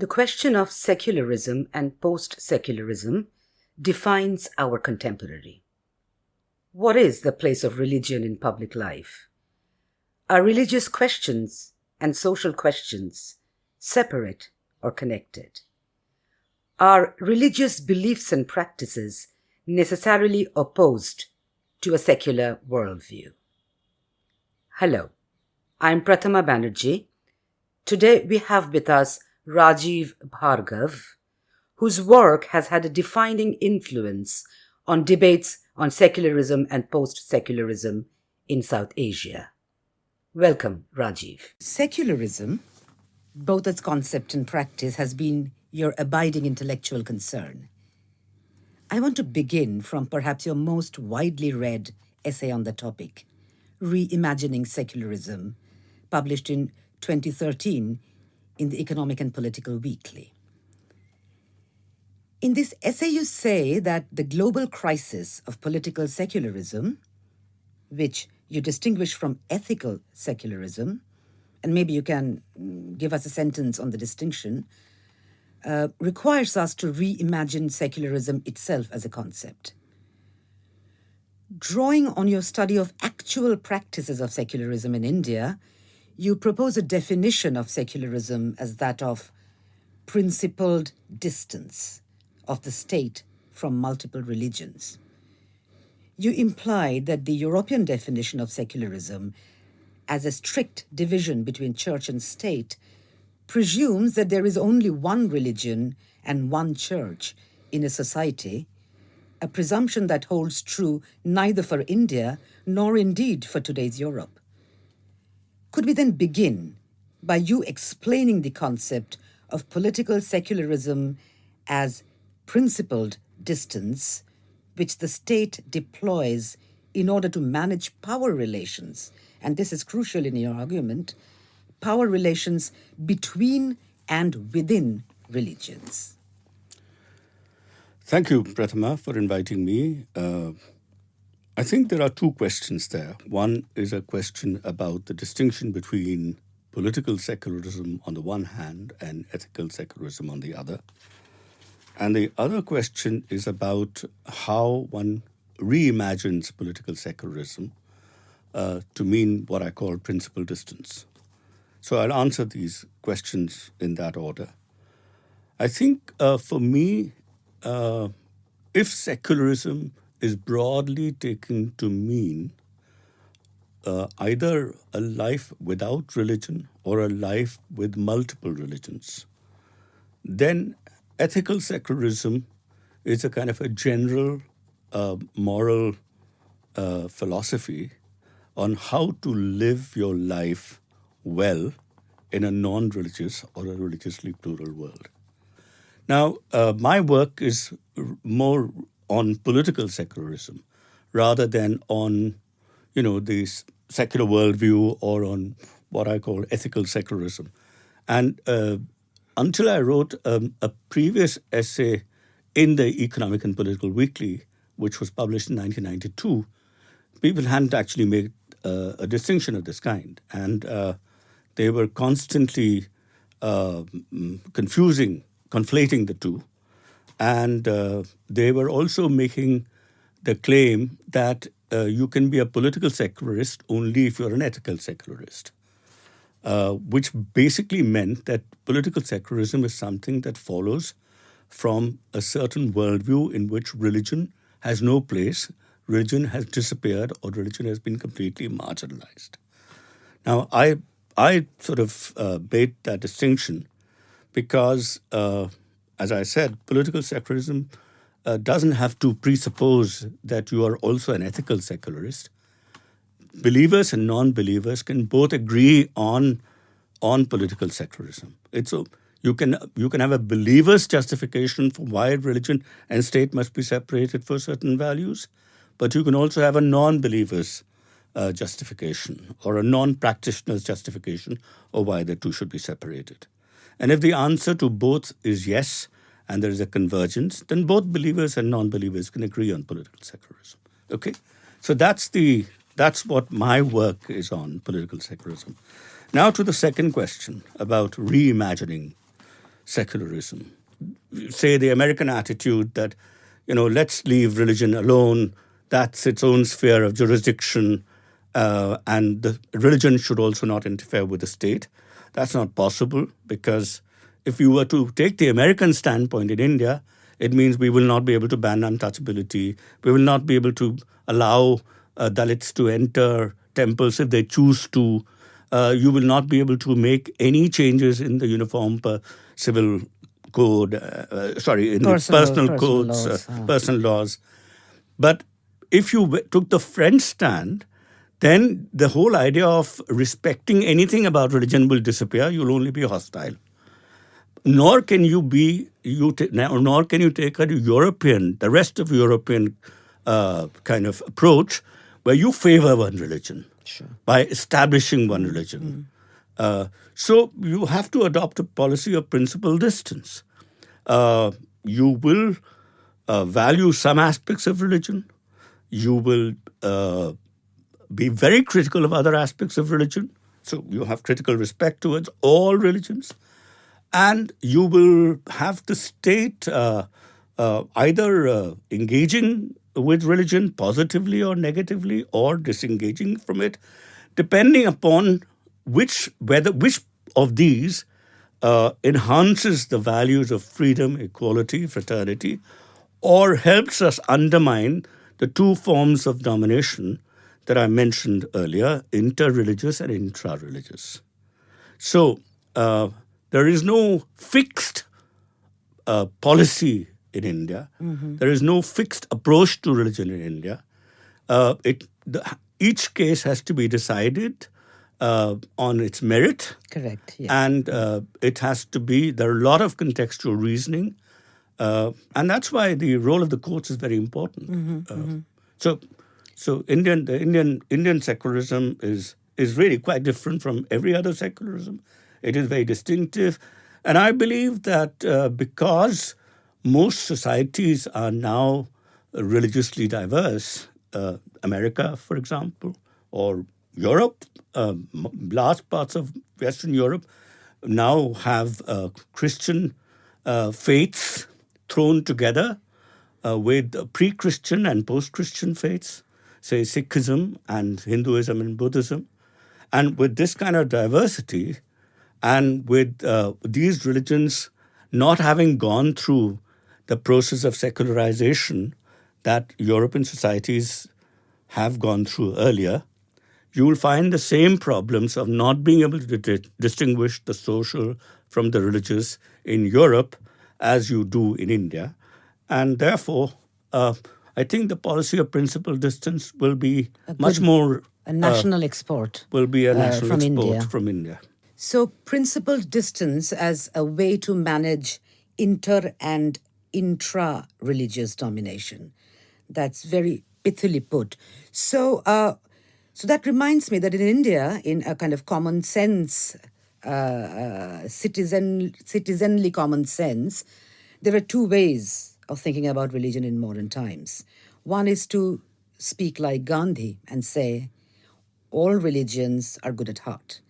The question of secularism and post-secularism defines our contemporary. What is the place of religion in public life? Are religious questions and social questions separate or connected? Are religious beliefs and practices necessarily opposed to a secular worldview? Hello, I'm Prathama Banerjee. Today we have with us Rajiv Bhargav, whose work has had a defining influence on debates on secularism and post-secularism in South Asia. Welcome, Rajiv. Secularism, both its concept and practice, has been your abiding intellectual concern. I want to begin from perhaps your most widely read essay on the topic, Reimagining Secularism, published in 2013 in the Economic and Political Weekly. In this essay, you say that the global crisis of political secularism, which you distinguish from ethical secularism, and maybe you can mm, give us a sentence on the distinction, uh, requires us to reimagine secularism itself as a concept. Drawing on your study of actual practices of secularism in India, you propose a definition of secularism as that of principled distance of the state from multiple religions. You implied that the European definition of secularism as a strict division between church and state presumes that there is only one religion and one church in a society, a presumption that holds true neither for India nor indeed for today's Europe. Could we then begin by you explaining the concept of political secularism as principled distance, which the state deploys in order to manage power relations, and this is crucial in your argument, power relations between and within religions. Thank you, Prathama, for inviting me. Uh, I think there are two questions there. One is a question about the distinction between political secularism on the one hand and ethical secularism on the other. And the other question is about how one reimagines political secularism uh, to mean what I call principal distance. So I'll answer these questions in that order. I think uh, for me, uh, if secularism is broadly taken to mean uh, either a life without religion or a life with multiple religions. Then ethical secularism is a kind of a general uh, moral uh, philosophy on how to live your life well in a non-religious or a religiously plural world. Now, uh, my work is more on political secularism rather than on, you know, the secular worldview or on what I call ethical secularism. And uh, until I wrote um, a previous essay in the Economic and Political Weekly, which was published in 1992, people hadn't actually made uh, a distinction of this kind. And uh, they were constantly uh, confusing, conflating the two. And uh, they were also making the claim that uh, you can be a political secularist only if you're an ethical secularist, uh, which basically meant that political secularism is something that follows from a certain worldview in which religion has no place, religion has disappeared, or religion has been completely marginalized. Now, I, I sort of uh, made that distinction because uh, as I said, political secularism uh, doesn't have to presuppose that you are also an ethical secularist. Believers and non-believers can both agree on on political secularism. It's a, you can you can have a believer's justification for why religion and state must be separated for certain values, but you can also have a non-believer's uh, justification or a non-practitioner's justification of why the two should be separated. And if the answer to both is yes, and there is a convergence, then both believers and non-believers can agree on political secularism. Okay, so that's the that's what my work is on, political secularism. Now to the second question about reimagining secularism. Say the American attitude that, you know, let's leave religion alone, that's its own sphere of jurisdiction, uh, and the religion should also not interfere with the state. That's not possible because if you were to take the American standpoint in India, it means we will not be able to ban untouchability. We will not be able to allow uh, Dalits to enter temples if they choose to. Uh, you will not be able to make any changes in the uniform civil code, uh, uh, sorry, in personal, the personal, personal codes, laws, uh, personal laws. But if you took the French stand, then the whole idea of respecting anything about religion will disappear. You'll only be hostile. Nor can you be you nor can you take a European, the rest of European uh, kind of approach, where you favor one religion sure. by establishing one religion. Mm. Uh, so you have to adopt a policy of principal distance. Uh, you will uh, value some aspects of religion. You will uh, be very critical of other aspects of religion. So you have critical respect towards all religions. And you will have the state uh, uh, either uh, engaging with religion positively or negatively or disengaging from it, depending upon which, whether, which of these uh, enhances the values of freedom, equality, fraternity, or helps us undermine the two forms of domination that I mentioned earlier, interreligious and intra-religious. So uh, there is no fixed uh, policy in India. Mm -hmm. There is no fixed approach to religion in India. Uh, it, the, each case has to be decided uh, on its merit. Correct. Yeah. And uh, it has to be, there are a lot of contextual reasoning. Uh, and that's why the role of the courts is very important. Mm -hmm, mm -hmm. So so Indian, the Indian, Indian secularism is, is really quite different from every other secularism. It is very distinctive. And I believe that uh, because most societies are now religiously diverse, uh, America, for example, or Europe, uh, large parts of Western Europe now have uh, Christian uh, faiths thrown together uh, with pre-Christian and post-Christian faiths say, Sikhism and Hinduism and Buddhism. And with this kind of diversity, and with uh, these religions not having gone through the process of secularization that European societies have gone through earlier, you will find the same problems of not being able to di distinguish the social from the religious in Europe as you do in India. And therefore, uh, I think the policy of principal distance will be much more a national uh, export. Will be a uh, national uh, from export India. from India. So principled distance as a way to manage inter and intra-religious domination. That's very pithily put. So, uh, so that reminds me that in India, in a kind of common sense, uh, uh, citizen, citizenly common sense, there are two ways of thinking about religion in modern times. One is to speak like Gandhi and say, all religions are good at heart,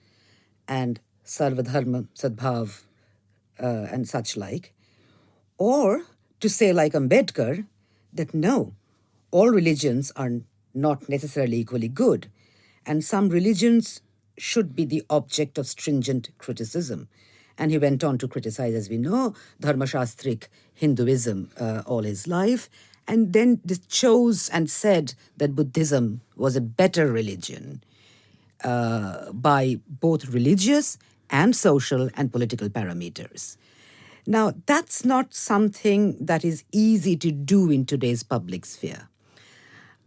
and Sarvadharma, Sadbhav, uh, and such like. Or to say like Ambedkar, that no, all religions are not necessarily equally good, and some religions should be the object of stringent criticism. And he went on to criticize, as we know, Dharmashastric Hinduism uh, all his life, and then chose and said that Buddhism was a better religion uh, by both religious and social and political parameters. Now, that's not something that is easy to do in today's public sphere.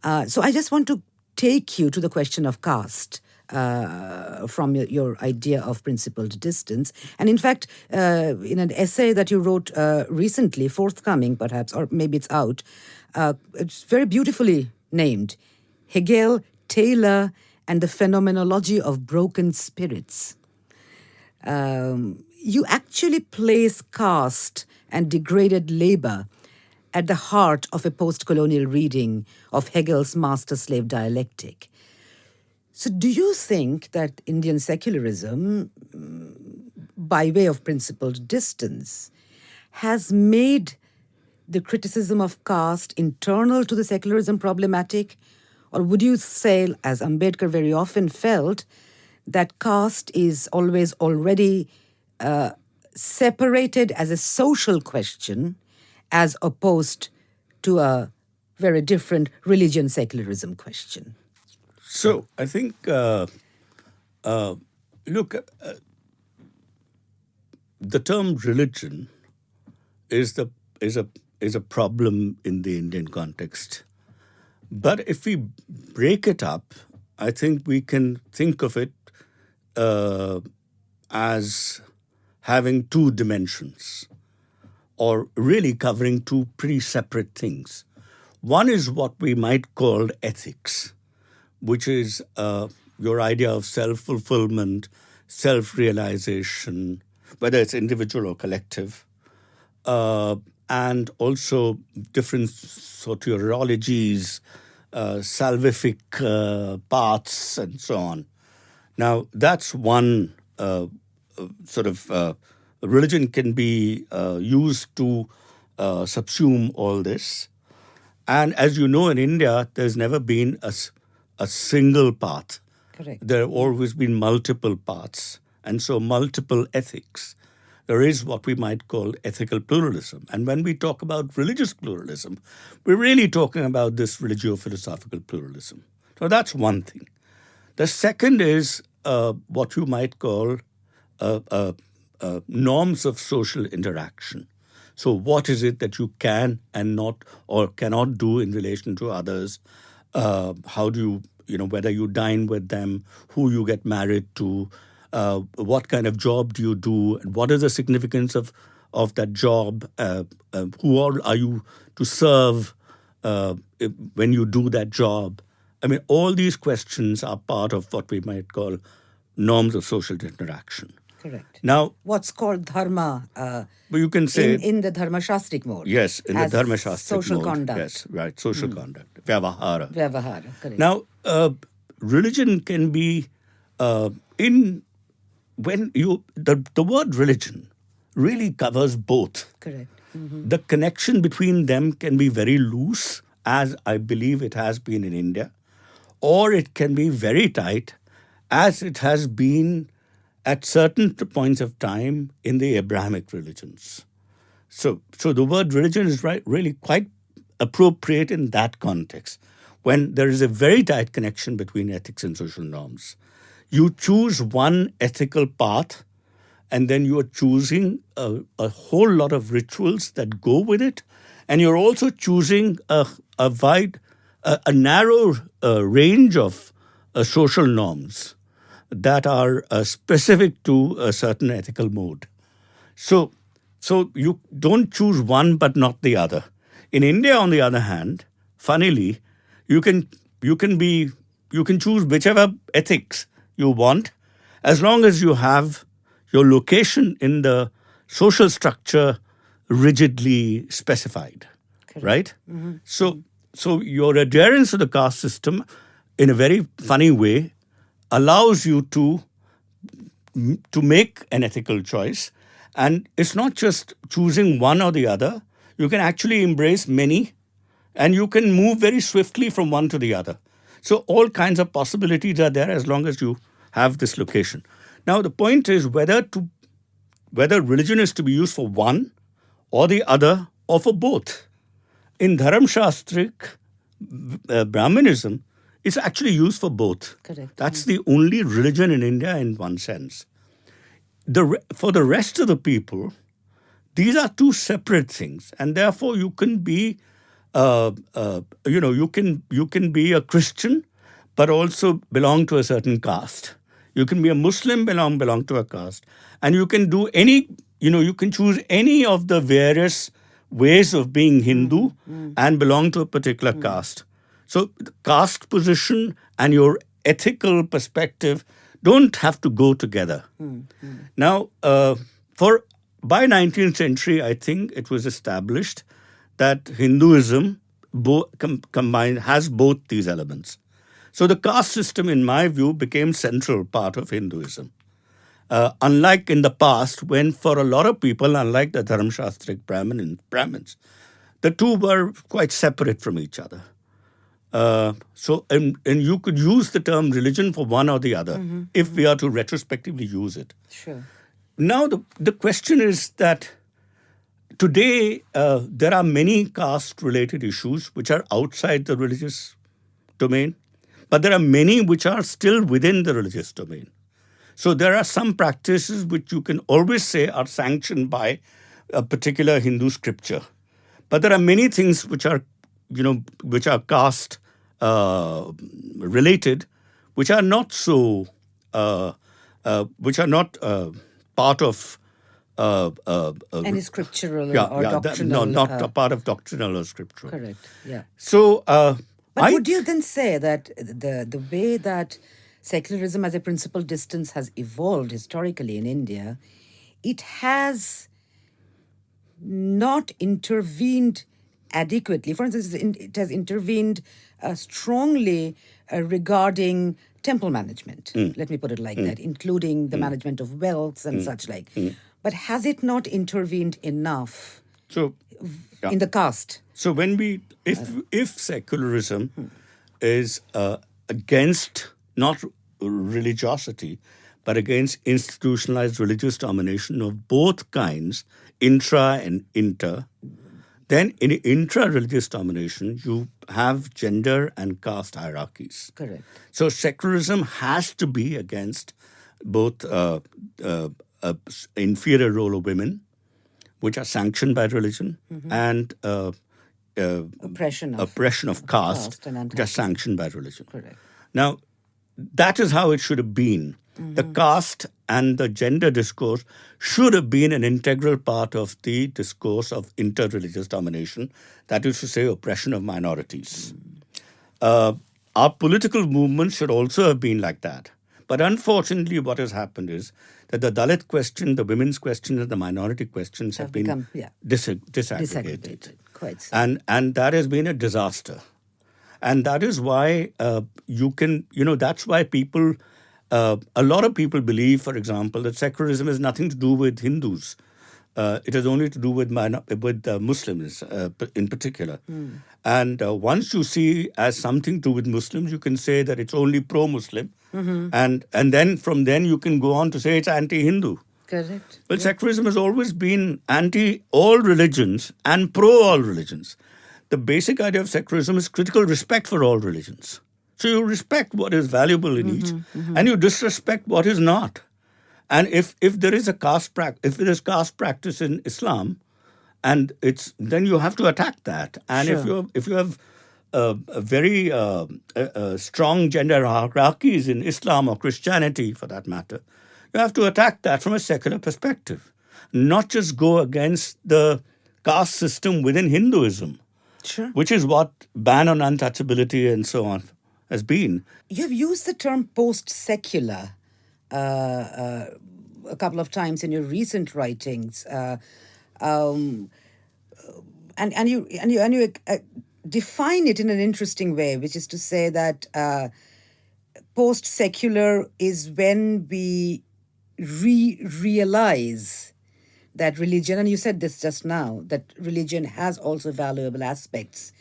Uh, so I just want to take you to the question of caste uh, from your, your, idea of principled distance. And in fact, uh, in an essay that you wrote uh, recently, forthcoming perhaps, or maybe it's out, uh, it's very beautifully named Hegel, Taylor, and the Phenomenology of Broken Spirits. Um, you actually place caste and degraded labor at the heart of a post colonial reading of Hegel's master slave dialectic. So, do you think that Indian secularism, mm, by way of principled distance, has made the criticism of caste internal to the secularism problematic? Or would you say, as Ambedkar very often felt, that caste is always already uh, separated as a social question as opposed to a very different religion secularism question? So I think, uh, uh, look, uh, the term religion is the is a is a problem in the Indian context. But if we break it up, I think we can think of it uh, as having two dimensions, or really covering two pretty separate things. One is what we might call ethics which is uh, your idea of self fulfillment, self realization, whether it's individual or collective, uh, and also different soteriologies, uh, salvific uh, paths, and so on. Now, that's one uh, uh, sort of religion can be used to subsume all this. And as you know, in India, there's never been a a single path. Correct. There have always been multiple paths, and so multiple ethics. There is what we might call ethical pluralism. And when we talk about religious pluralism, we're really talking about this religio philosophical pluralism. So that's one thing. The second is uh, what you might call uh, uh, uh norms of social interaction. So, what is it that you can and not or cannot do in relation to others? uh, how do you, you know, whether you dine with them, who you get married to, uh, what kind of job do you do, and what is the significance of of that job? Uh, uh who all are you to serve uh, when you do that job? I mean, all these questions are part of what we might call norms of social interaction. Correct. Now, what's called dharma? Uh, but you can say in, in the dharma shastric mode. Yes, in the dharma shastric social mode. conduct. Yes, right. Social mm. conduct. Vyavahara. Vyavahara. Correct. Now, uh, religion can be uh, in when you the the word religion really covers both. Correct. Mm-hmm. The connection between them can be very loose, as I believe it has been in India, or it can be very tight, as it has been at certain points of time in the Abrahamic religions. So, so the word religion is right, really quite appropriate in that context, when there is a very tight connection between ethics and social norms. You choose one ethical path, and then you are choosing a, a whole lot of rituals that go with it, and you're also choosing a, a wide, a, a narrow uh, range of uh, social norms that are uh, specific to a certain ethical mode. So, so you don't choose one but not the other. In India, on the other hand, funnily, you can you can be you can choose whichever ethics you want, as long as you have your location in the social structure rigidly specified, Correct. right? Mm-hmm. So, so your adherence to the caste system, in a very funny way, allows you to to make an ethical choice. And it's not just choosing one or the other. You can actually embrace many and you can move very swiftly from one to the other. So all kinds of possibilities are there as long as you have this location. Now the point is whether to whether religion is to be used for one or the other or for both. In dharam shastrik uh, brahmanism it's actually used for both. Correct. That's the only religion in India in one sense. The, for the rest of the people, these are two separate things, and therefore you can be, uh, uh, you know, you can you can be a Christian, but also belong to a certain caste. You can be a Muslim, belong belong to a caste, and you can do any, you know, you can choose any of the various ways of being Hindu mm, mm. and belong to a particular mm. caste. So, caste position and your ethical perspective don't have to go together. Mm-hmm. Now, uh, for by 19th century, I think it was established that Hinduism bo- com- combined has both these elements. So the caste system, in my view, became central part of Hinduism. Uh, unlike in the past, when for a lot of people, unlike the Dharmshastric Brahmin, Brahmins, the two were quite separate from each other. Uh, so, and, and you could use the term religion for one or the other Mm-hmm. if we are to retrospectively use it. Sure. Now, the, the question is that today uh, there are many caste related issues which are outside the religious domain, but there are many which are still within the religious domain. So there are some practices which you can always say are sanctioned by a particular Hindu scripture. But there are many things which are, you know, which are caste uh, related, which are not so, uh, uh, which are not uh, part of. Uh, Any scriptural yeah, or yeah, that- doctrinal. no, not a part of doctrinal or scriptural. correct. Yeah. So, uh, But I would you then say that the the way that secularism as a principal distance has evolved historically in India, it has not intervened adequately. For instance, it has intervened uh, strongly uh, regarding temple management. Hmm. Let me put it like hmm. that, including the hmm. management of wealth and such like. But has it not intervened enough so yeah. in the caste? So when we, if uh, if secularism is uh, against not religiosity, but against institutionalized religious domination of both kinds, intra and inter, then in intra-religious domination you have gender and caste hierarchies. Correct. So secularism has to be against both uh, uh, uh, inferior role of women, which are sanctioned by religion, and uh, uh, Oppression of oppression of caste, caste which are sanctioned by religion. Correct. Now, that is how it should have been. The caste and the gender discourse should have been an integral part of the discourse of interreligious domination, that is to say, oppression of minorities. Uh, our political movement should also have been like that. But unfortunately, what has happened is that the Dalit question, the women's question, and the minority questions have, Have been become, yeah. dis- disaggregated. Disaggregated. Quite so. And, and that has been a disaster. And that is why uh, you can, you know, that's why people, uh, a lot of people believe, for example, that secularism has nothing to do with Hindus. Uh, it has only to do with with uh, Muslims uh, in particular. And uh, once you see as something to do with Muslims, you can say that it's only pro-Muslim, and and then from then you can go on to say it's anti-Hindu. Correct. Well, secularism has always been anti all religions and pro all religions. The basic idea of secularism is critical respect for all religions. So you respect what is valuable in each, and you disrespect what is not. And if if there is a caste prac- if there is caste practice in Islam, and it's then you have to attack that. And if you if you have uh, a very uh, strong gender hierarchies in Islam or Christianity, for that matter, you have to attack that from a secular perspective, not just go against the caste system within Hinduism, Sure. which is what ban on untouchability and so on has been. You've used the term post secular uh, uh, a couple of times in your recent writings. Uh, um, and, and you and you and you uh, define it in an interesting way, which is to say that uh, post secular is when we re realize that religion, and you said this just now, that religion has also valuable aspects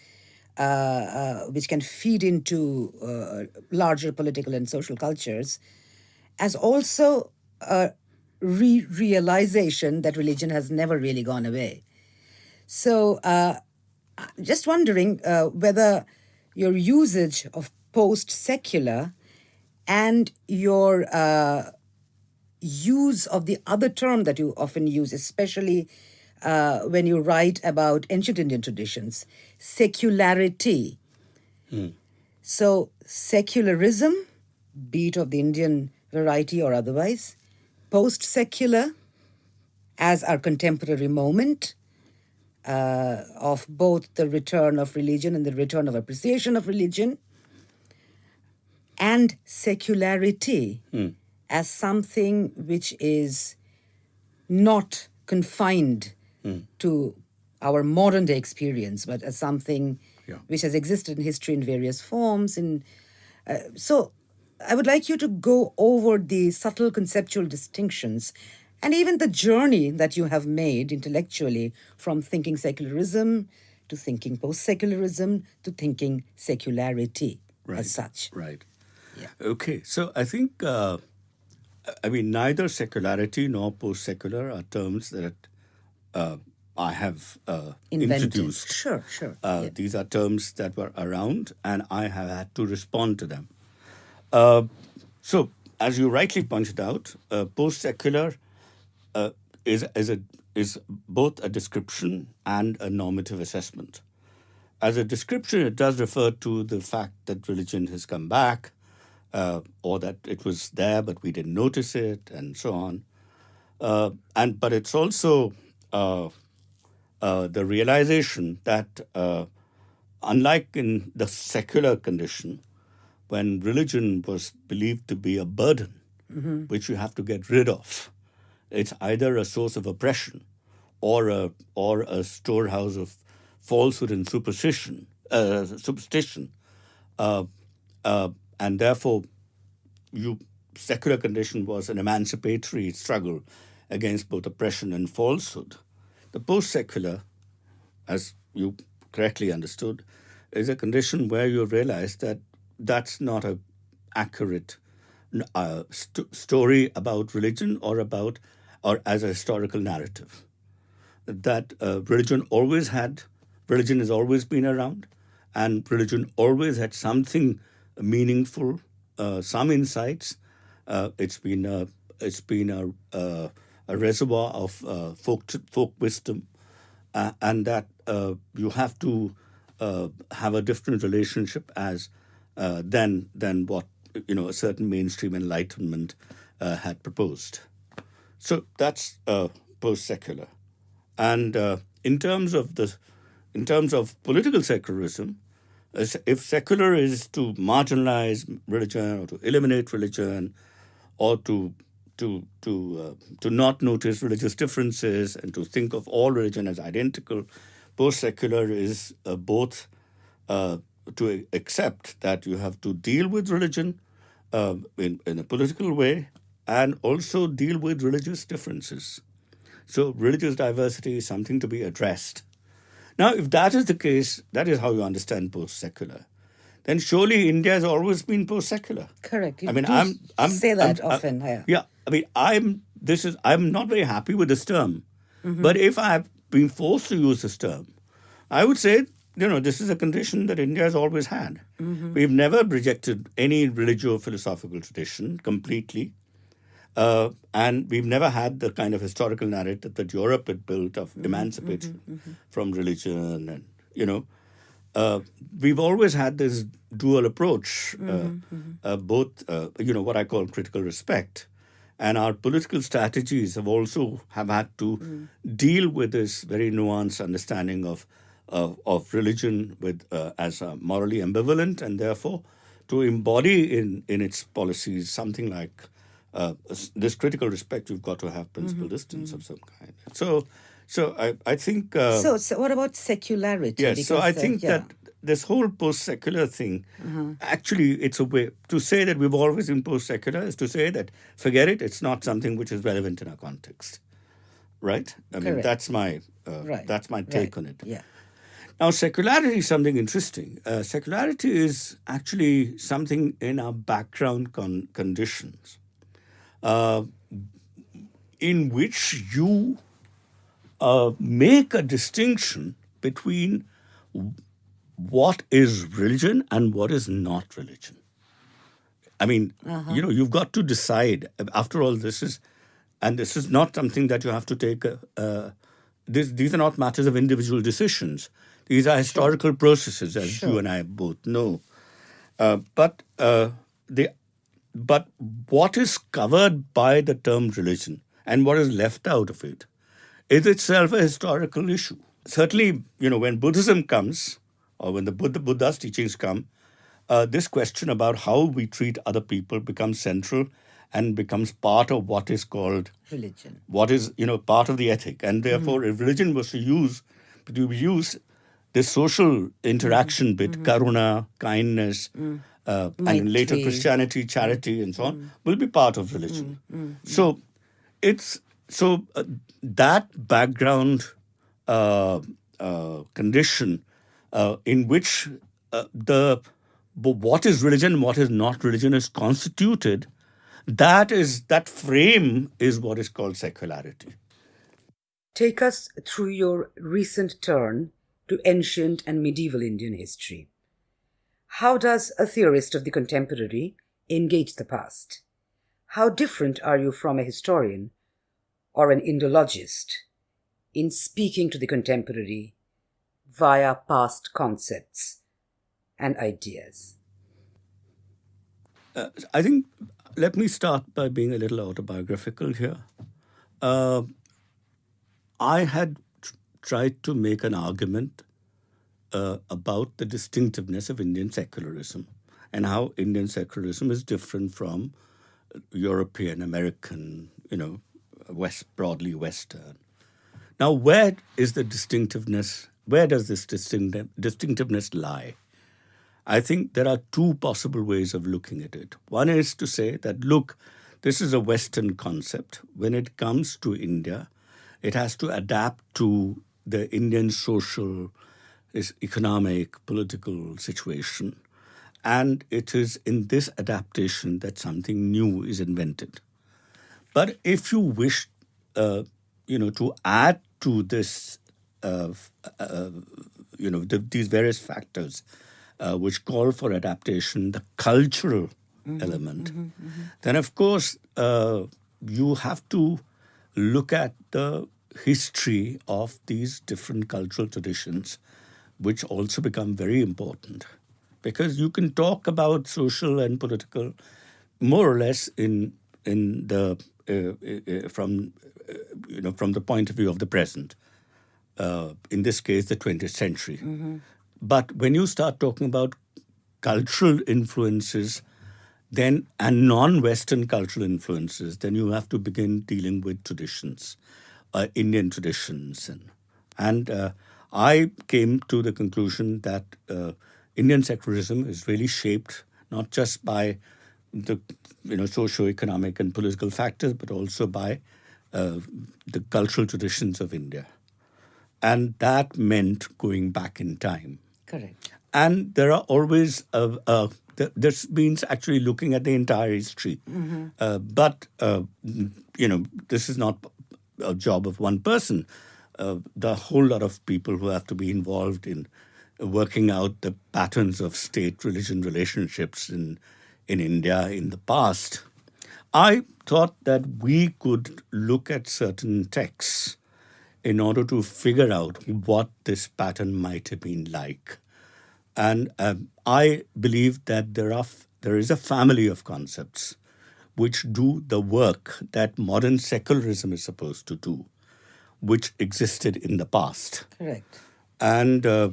which can feed into uh, larger political and social cultures, as also a re realization that religion has never really gone away. So, uh, just wondering uh, whether your usage of post secular and your uh, use of the other term that you often use, especially uh, when you write about ancient Indian traditions, secularity. So, secularism, be it of the Indian variety or otherwise, post secular as our contemporary moment uh, of both the return of religion and the return of appreciation of religion, and secularity as something which is not confined to our modern day experience, but as something Yeah. which has existed in history in various forms, in Uh, so I would like you to go over the subtle conceptual distinctions and even the journey that you have made intellectually from thinking secularism to thinking post secularism to thinking secularity as such. Right. Yeah. Okay. So I think, uh, I mean, neither secularity nor post secular are terms that I have uh, introduced. Sure, sure. Uh, These are terms that were around, and I have had to respond to them. Uh, so, as you rightly pointed out, uh, post secular uh, is, is, a, is both a description and a normative assessment. As a description, it does refer to the fact that religion has come back, uh, or that it was there but we didn't notice it, and so on. Uh, and but it's also uh, uh, the realization that, uh, unlike in the secular condition, when religion was believed to be a burden which you have to get rid of, it's either a source of oppression or a or a storehouse of falsehood and superstition, uh, superstition, uh, uh, and therefore, you secular condition was an emancipatory struggle against both oppression and falsehood. The post-secular, as you correctly understood, is a condition where you realize that that's not a accurate uh, st- story about religion or about or as a historical narrative. That uh, religion always had, religion has always been around, and religion always had something meaningful, uh, some insights. Uh, it's been a, it's been a, a, reservoir of uh, folk folk wisdom, uh, and that uh, you have to uh, have a different relationship as uh, than than what you know a certain mainstream enlightenment uh, had proposed. So that's uh, post-secular, and in terms of the, in terms of political secularism, if secular is to marginalize religion or to eliminate religion, or to to to uh, to not notice religious differences and to think of all religion as identical, post-secular is uh, both uh, to accept that you have to deal with religion uh, in, in a political way and also deal with religious differences. So, religious diversity is something to be addressed. Now, if that is the case, that is how you understand post secular, then surely India has always been post secular. Correct. You I mean, I'm, I'm say that I'm- I- often. yeah. yeah, I mean, I'm this is I'm not very happy with this term, Mm-hmm. but if I've been forced to use this term, I would say you know this is a condition that India has always had. Mm-hmm. We've never rejected any religio-philosophical tradition completely. Uh, and we've never had the kind of historical narrative that Europe had built of Mm-hmm. emancipation from religion, and you know, uh, we've always had this dual approach, uh, uh, both uh, you know what I call critical respect, and our political strategies have also have had to deal with this very nuanced understanding of of, of religion with uh, as uh, morally ambivalent, and therefore to embody in in its policies something like uh, this critical respect. You've got to have principal distance of some kind. So, so I I think. Uh, So, so what about secularity? Yes, so Because, I uh, think yeah. That this whole post-secular thing, actually, it's a way to say that we've always been post-secular is to say that forget it, it's not something which is relevant in our context, right? I mean, that's my uh, Right. that's my take right, on it. Yeah. Now, secularity is something interesting. Uh, secularity is actually something in our background con- conditions, uh, in which you uh, make a distinction between what is religion and what is not religion. I mean, you know, you've got to decide. After all, this is, and this is not something that you have to take. Uh, this, these are not matters of individual decisions. These are historical processes, as you and I both know. Uh, but uh, the, but what is covered by the term religion and what is left out of it is itself a historical issue. Certainly, you know, when Buddhism comes, or when the Buddha, Buddha's teachings come, uh, this question about how we treat other people becomes central and becomes part of what is called Religion. what is you know part of the ethic. And therefore if religion was to use to use this social interaction bit karuna kindness uh, and later Christianity, charity, and so on, will be part of religion. So it's so uh, that background uh, uh, condition uh, in which uh, the what is religion, what is not religion, is constituted. That is that frame is what is called secularity. Take us through your recent turn to ancient and medieval Indian history. How does a theorist of the contemporary engage the past? How different are you from a historian or an Indologist in speaking to the contemporary via past concepts and ideas? Uh, I think let me start by being a little autobiographical here. Uh, I had tr- tried to make an argument uh, about the distinctiveness of Indian secularism and how Indian secularism is different from European, American, you know, West broadly Western. Now, where is the distinctiveness? Where does this distinctiveness lie? I think there are two possible ways of looking at it. One is to say that, look, this is a Western concept. When it comes to India, it has to adapt to the Indian social, economic, political situation. And it is in this adaptation that something new is invented. But if you wish, uh, you know, to add to this, uh, uh, you know, the, these various factors uh, which call for adaptation, the cultural mm-hmm, element, mm-hmm, mm-hmm. then of course uh, you have to look at the history of these different cultural traditions, which also become very important. Because you can talk about social and political more or less in in the uh, uh, from uh, you know from the point of view of the present. In this case, the 20th century. Mm-hmm. But when you start talking about cultural influences, then and non-Western cultural influences, then you have to begin dealing with traditions, uh, Indian traditions, and and uh, I came to the conclusion that uh, Indian secularism is really shaped not just by the you know socio-economic and political factors, but also by uh, the cultural traditions of India, and that meant going back in time. Correct. And there are always uh, uh, this means actually looking at the entire history, mm-hmm. Uh, but uh, you know this is not a job of one person. Uh, there are a whole lot of people who have to be involved in working out the patterns of state-religion relationships in in India in the past, I thought that we could look at certain texts in order to figure out what this pattern might have been like. And um, I believe that there are there is a family of concepts which do the work that modern secularism is supposed to do, which existed in the past. Correct. And uh,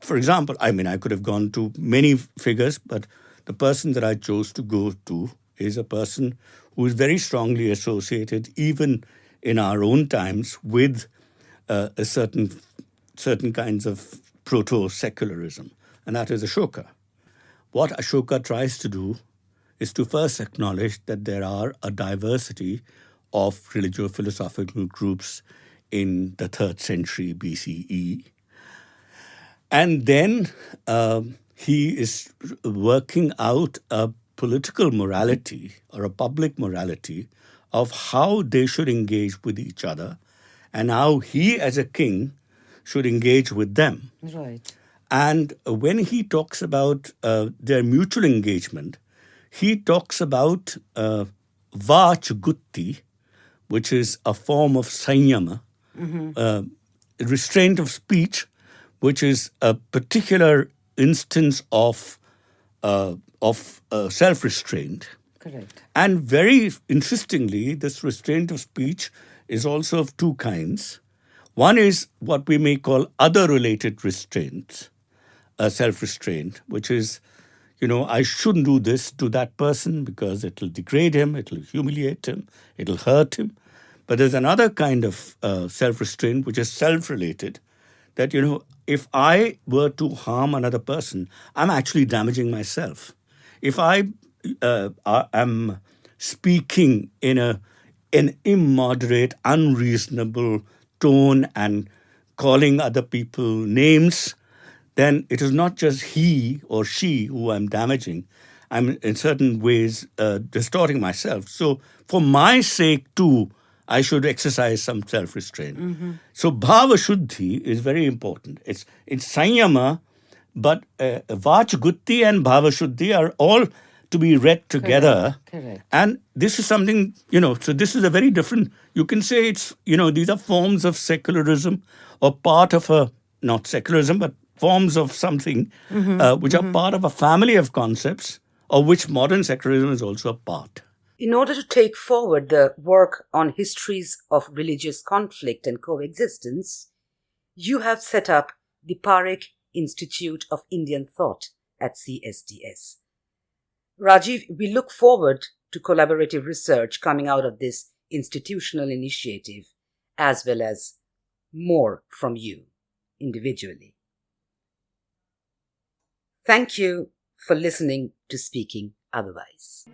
for example, I mean, I could have gone to many figures, but the person that I chose to go to is a person who is very strongly associated, even in our own times, with uh, a certain certain kinds of proto-secularism, and that is Ashoka. What Ashoka tries to do is to first acknowledge that there are a diversity of religio-philosophical groups in the third century BCE, and then um, he is working out a political morality or a public morality of how they should engage with each other and how he, as a king, should engage with them. Right. And when he talks about uh, their mutual engagement, he talks about uh, Vach which is a form of sanyama, mm-hmm. uh, restraint of speech, which is a particular instance of uh, of uh, self restraint. Correct. And very interestingly, this restraint of speech is also of two kinds. One is what we may call other related restraints, uh, self restraint, which is, you know, I shouldn't do this to that person because it'll degrade him, it'll humiliate him, it'll hurt him. But there's another kind of uh, self restraint which is self related, that, you know, if I were to harm another person, I'm actually damaging myself. if I uh, am speaking in a an immoderate, unreasonable tone and calling other people names, then it is not just he or she who I'm damaging. I'm in certain ways uh, distorting myself. So, for my sake too, I should exercise some self restraint. Mm-hmm. So, bhava shuddhi is very important. It's, it's sanyama, but uh, vach gutti and bhava shuddhi are all to be read together. Correct. Correct. And this is something, you know, so this is a very different, you can say it's, you know, these are forms of secularism or part of a, not secularism, but forms of something mm-hmm. uh, which mm-hmm. are part of a family of concepts of which modern secularism is also a part. In order to take forward the work on histories of religious conflict and coexistence, you have set up the Parekh Institute of Indian Thought at CSDS. Rajiv, we look forward to collaborative research coming out of this institutional initiative, as well as more from you individually. Thank you for listening to Speaking Otherwise.